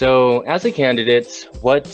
So, as a candidate, what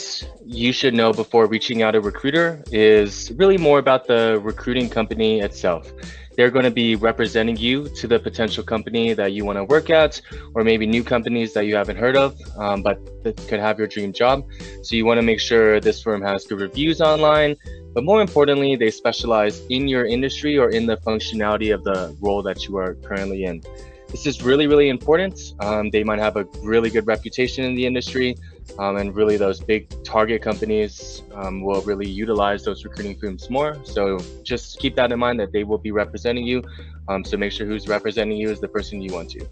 you should know before reaching out a recruiter is really more about the recruiting company itself. They're going to be representing you to the potential company that you want to work at, or maybe new companies that you haven't heard of, um, but that could have your dream job. So, you want to make sure this firm has good reviews online, but more importantly, they specialize in your industry or in the functionality of the role that you are currently in. This is really, really important. Um, they might have a really good reputation in the industry, um, and really those big target companies um, will really utilize those recruiting firms more. So just keep that in mind that they will be representing you. Um, so make sure who's representing you is the person you want to.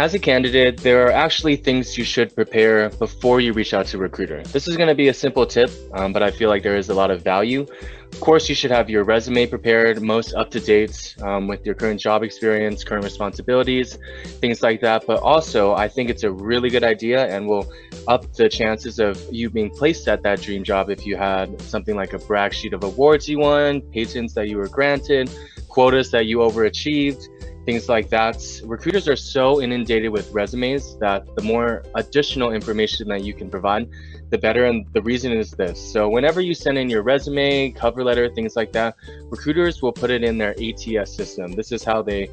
As a candidate, there are actually things you should prepare before you reach out to a recruiter. This is going to be a simple tip, um, but I feel like there is a lot of value. Of course, you should have your resume prepared, most up to date um, with your current job experience, current responsibilities, things like that. But also, I think it's a really good idea and will up the chances of you being placed at that dream job if you had something like a brag sheet of awards you won, patents that you were granted, quotas that you overachieved things like that. Recruiters are so inundated with resumes that the more additional information that you can provide, the better. And the reason is this. So whenever you send in your resume, cover letter, things like that, recruiters will put it in their ATS system. This is how they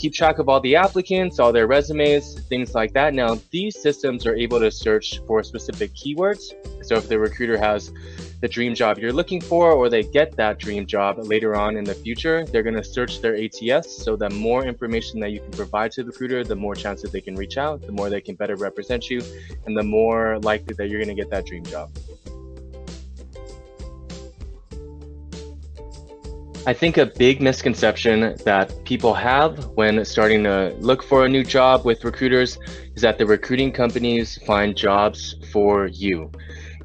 keep track of all the applicants, all their resumes, things like that. Now, these systems are able to search for specific keywords. So if the recruiter has the dream job you're looking for or they get that dream job later on in the future, they're going to search their ATS. So the more information that you can provide to the recruiter, the more chances they can reach out, the more they can better represent you, and the more likely that you're going to get that dream job. I think a big misconception that people have when starting to look for a new job with recruiters is that the recruiting companies find jobs for you.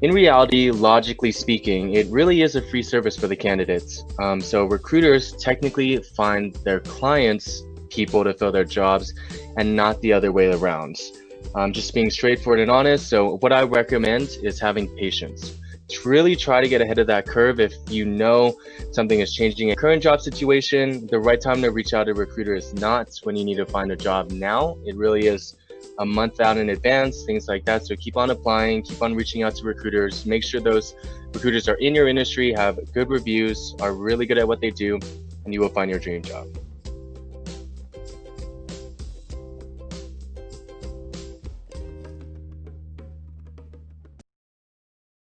In reality, logically speaking, it really is a free service for the candidates. Um, so recruiters technically find their clients people to fill their jobs and not the other way around. Um, just being straightforward and honest. So what I recommend is having patience. Really try to get ahead of that curve if you know something is changing in current job situation. The right time to reach out to recruiter is not when you need to find a job now. It really is a month out in advance, things like that. So keep on applying, keep on reaching out to recruiters. Make sure those recruiters are in your industry, have good reviews, are really good at what they do, and you will find your dream job.